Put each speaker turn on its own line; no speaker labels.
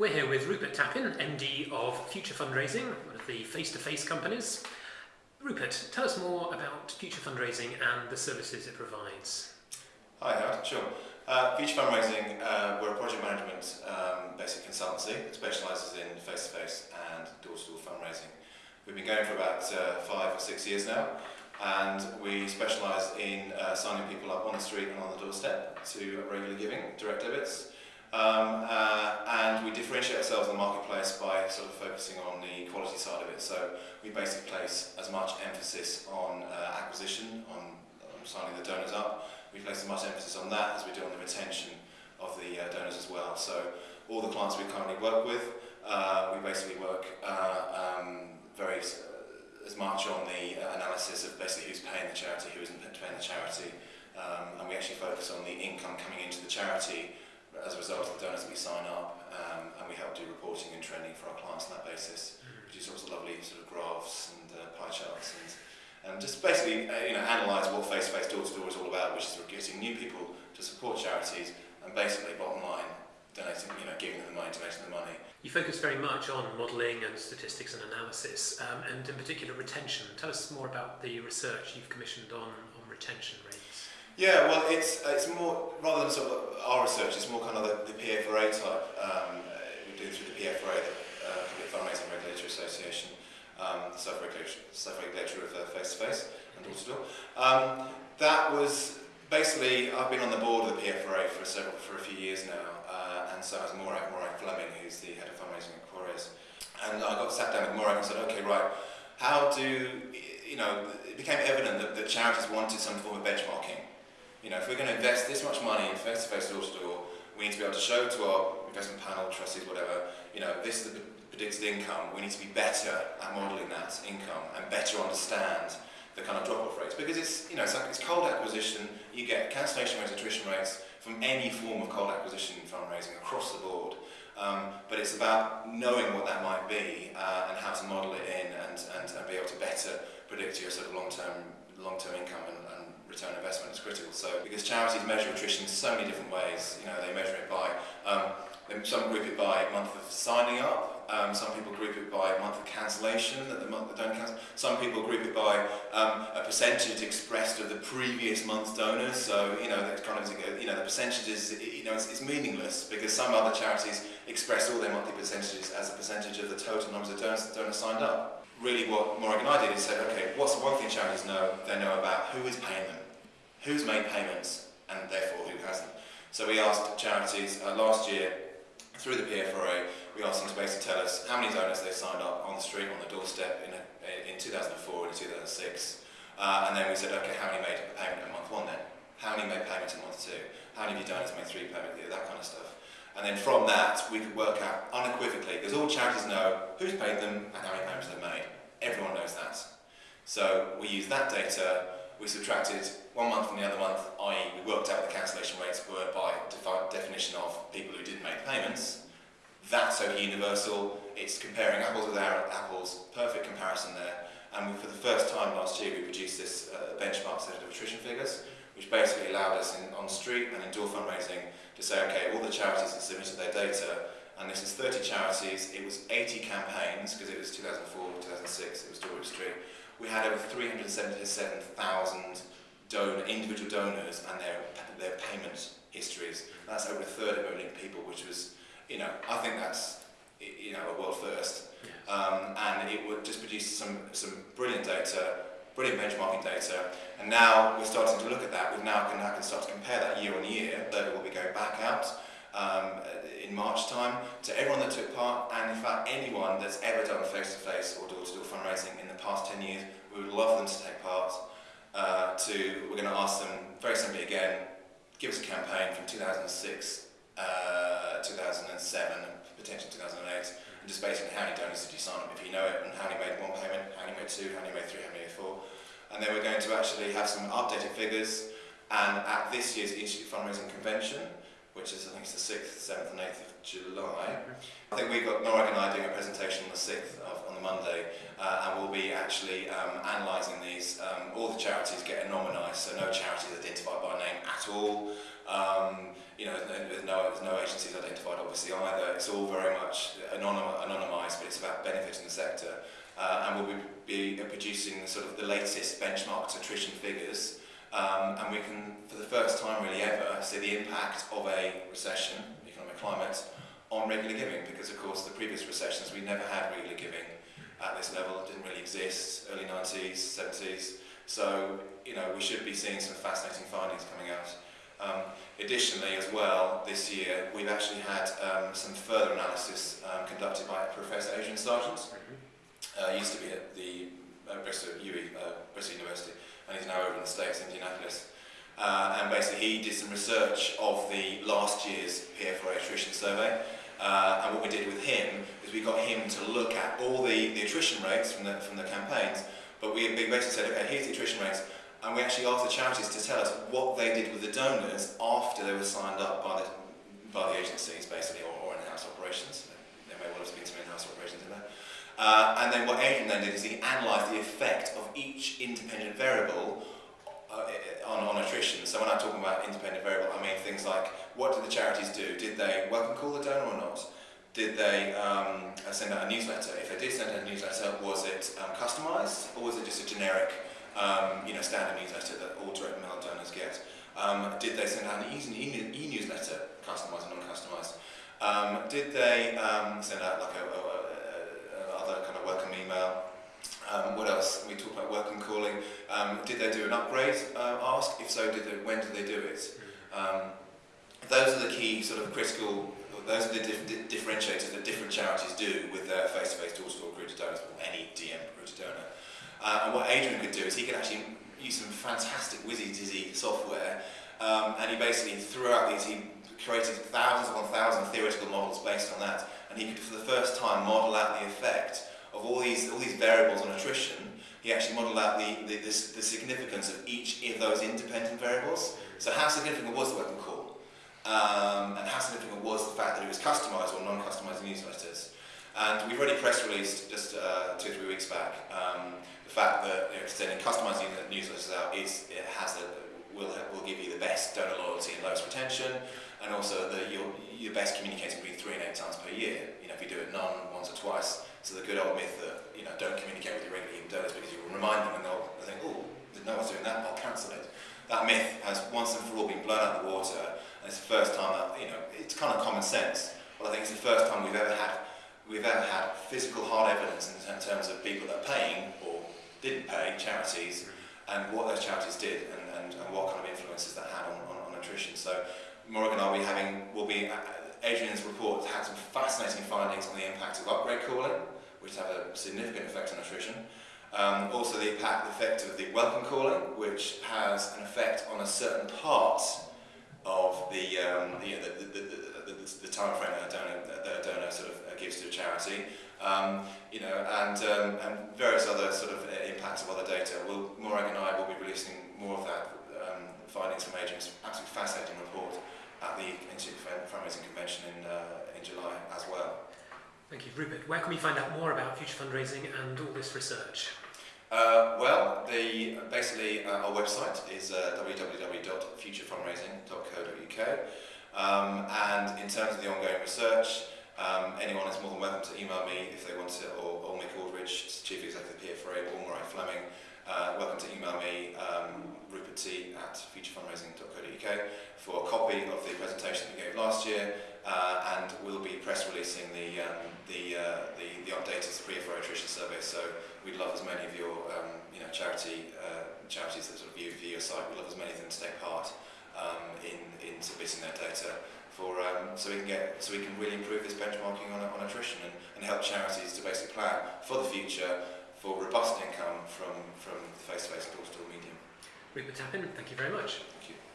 We're here with Rupert Tappin, MD of Future Fundraising, one of the face-to-face companies. Rupert, tell us more about Future Fundraising and the services it provides.
Hi, Howard. Sure. Uh, Future Fundraising, uh, we're a project management um, basic consultancy that specialises in face-to-face -face and door-to-door -door fundraising. We've been going for about uh, five or six years now, and we specialise in uh, signing people up on the street and on the doorstep to regular giving, direct debits, um, uh, and we differentiate ourselves in the marketplace by sort of focusing on the quality side of it. So we basically place as much emphasis on uh, acquisition, on, on signing the donors up. We place as much emphasis on that as we do on the retention of the uh, donors as well. So all the clients we currently work with, uh, we basically work uh, um, very uh, as much on the analysis of basically who's paying the charity, who isn't paying the charity, um, and we actually focus on the income coming into the charity as a result of the donors we sign up, um, and we help do reporting and training for our clients on that basis, mm-hmm. produce sorts of lovely sort of graphs and uh, pie charts and and just basically uh, you know analyse what face-to-face door-to-door is all about, which is getting new people to support charities and basically bottom line donating, you know, giving them the money, donating the money.
You focus very much on modelling and statistics and analysis, um, and in particular retention. Tell us more about the research you've commissioned on, on retention rates.
Yeah, well, it's it's more rather than sort of our research. It's more kind of the, the PFRA type. Um, we do through the PFRA, the uh, Fundraising Regulatory Association, um, the self-regulatory self-regulatory of face to face and door to door. Um, that was basically I've been on the board of the PFRA for several for a few years now, uh, and so as Morag Morag Fleming, who's the head of fundraising at Quarriers, and I got sat down with Morag and said, okay, right, how do you know? It became evident that, that charities wanted some form of benchmarking you know, if we're going to invest this much money in face-to-face door-to-door, we need to be able to show to our investment panel, trustees, whatever, you know, this is the predicted income. We need to be better at modelling that income and better understand the kind of drop-off rates. Because it's, you know, it's, like, it's cold acquisition, you get cancellation rates, attrition rates from any form of cold acquisition fundraising across the board. Um, but it's about knowing what that might be uh, and how to model it in be able to better predict your sort of long-term long-term income and, and return investment is critical. So because charities measure attrition in so many different ways, you know, they measure it by, um, some group it by month of signing up, um, some people group it by month of cancellation, that the month they don't cancel. Some people group it by um, a percentage expressed of the previous month's donors. So you know that kind of you know the percentages you know it's, it's meaningless because some other charities express all their monthly percentages as a percentage of the total numbers of donors, donors signed up really what Morag and I did is said, okay, what's the one thing charities know? They know about who is paying them, who's made payments, and therefore who hasn't. So we asked charities uh, last year, through the PFRA, we asked them to basically tell us how many donors they signed up on the street, on the doorstep in, a, in 2004 and 2006. Uh, and then we said, okay, how many made a payment in month one then? How many made payments in month two? How many of your donors made three payments? That kind of stuff. And then from that, we could work out unequivocally, because all charities know who's paid them and how many payments they've made. Everyone knows that. So we use that data, we subtracted one month from the other month, i.e. we worked out the cancellation rates were by definition of people who didn't make payments. That's so universal, it's comparing apples with apples, perfect comparison there. And for the first time last year, we produced this uh, benchmark set of attrition figures, which basically allowed us in, on street and indoor fundraising to say, okay, all the charities that submitted their data, and this is 30 charities, it was 80 campaigns, because it was 2004, 2006, it was Dorwich Street. We had over 377,000 donor, individual donors and their, their payment histories. That's over a third of million people, which was, you know, I think that's, you know, a world first. Yes. Um, and it would just produce some, some brilliant data brilliant benchmarking data, and now we're starting to look at that. We now can, now can start to compare that year on year. That will be going back out um, in March time to everyone that took part, and in fact anyone that's ever done face-to-face -face or door-to-door -door fundraising in the past 10 years. We would love them to take part. Uh, to we're going to ask them very simply again, give us a campaign from 2006, uh, 2007, detention 2008, and just basically how many donors did you sign up, if you know it, and how many made one payment, how many made two, how many made three, how many made four. And then we're going to actually have some updated figures, and at this year's Institute Fundraising Convention, which is I think it's the 6th, 7th and 8th of July, I think we've got Morag and I doing a presentation on the 6th of, on the Monday uh, and we'll be actually um, analysing these. Um, all the charities get anonymised, so no charity is identified by name at all. Um, you know, there's no, there's no agencies identified obviously either. It's all very much anonym, anonymised, but it's about benefiting the sector. Uh, and we'll be, be producing sort of the latest benchmarked attrition figures um, and we can, for the first time really ever, see the impact of a recession, economic climate, on regular giving, because of course the previous recessions we never had regular giving at this level, it didn't really exist, early 90s, 70s, so you know we should be seeing some fascinating findings coming out. Um, additionally as well, this year we've actually had um, some further analysis um, conducted by Professor Adrian Sargeant, uh, used to be at the uh, Bristol, UE, uh, Bristol University, and he's now over in the States, Indianapolis. Uh, and basically he did some research of the last year's PFRA attrition survey. Uh, and what we did with him is we got him to look at all the, the attrition rates from the, from the campaigns, but we, basically said, okay, here's the attrition rates, and we actually asked the charities to tell us what they did with the donors after they were signed up by the, by the agencies, basically, or, or in-house operations. There may well have been some in-house operations in there. Uh, and then what Adrian then did is he analysed the effect of each independent variable uh, on, on attrition. So when I'm talking about independent variable, I mean things like what did the charities do? Did they welcome call the donor or not? Did they um, send out a newsletter? If they did send out a newsletter, was it um, customised or was it just a generic, um, you know, standard newsletter that all direct mail donors get? Um, did they send out an e-newsletter, customised or non-customised? Um, did they um, send out like a, a, a, other kind of welcome email? Um, what else? We talked about welcome calling. Um, did they do an upgrade uh, ask? If so, did they, when did they do it? Um, those are the key sort of critical, those are the dif differentiators that different charities do with their face-to-face door-to-door recruited donors, or any DM recruited donor. Uh, and what Adrian could do is he could actually use some fantastic whizzy-dizzy software, um, and he basically, throughout these, he created thousands upon thousands of theoretical models based on that, and he could, for the first time, model out the effect of all these, all these variables on attrition, he actually modelled out the, the, the, the, significance of each of those independent variables. So how significant was the welcome call? Um, and how significant was the fact that it was customised or non-customised newsletters? And we've already press released just uh, two or three weeks back um, the fact that you know, sending customised newsletters out is, it has a, will, will give you the best donor loyalty and lowest retention, and also the, your, your best communicating between three and eight times per year. You know, if you do it none, once or twice, so the good old myth that you know don't communicate with your regular donors because you will remind them and they'll think, oh, no one's doing that, I'll cancel it. That myth has once and for all been blown out of the water, and it's the first time that you know it's kind of common sense. but I think it's the first time we've ever had we've ever had physical hard evidence in, terms of people that are paying or didn't pay charities and what those charities did and, and, and what kind of influences that had on, on, on attrition. So Morgan will be having, will be uh, Adrian's report had some fascinating findings on the impact of upgrade calling, which have a significant effect on attrition. Um, also the impact, effect of the welcome calling, which has an effect on a certain part of the, um, the, the, the, the, the, time frame that a donor, that a donor sort of gives to a charity. Um, you know, and, um, and various other sort of impacts of other data. We'll, Morag and I will be releasing more of that um, findings from Adrian's absolutely fascinating report at the Institute Fundraising Convention in, uh, in July as well.
Thank you. Rupert, where can we find out more about future fundraising and all this research?
Uh, well, the, basically uh, our website is uh, www.futurefundraising.co.uk um, and in terms of the ongoing research, um, anyone is more than welcome to email me if they want to, or, or Mick Aldridge, Chief Executive of PFRA, or Murray Fleming, uh, welcome to email me, um, Rupert T at futurefundraising.co.uk for a copy of the presentation that we gave last year, uh, and we'll be press releasing the um, the, uh, the the updated PFRA attrition survey. So we'd love as many of your um, you know charity uh, charities that sort of view, view your site. We'd love as many of them to take part um, in in submitting their data for um, so we can get so we can really improve this benchmarking on, on attrition and, and help charities to basically plan for the future for robust income from, from the face-to-face door-to-door medium.
Rupert Tappin, thank you very much.
Thank you.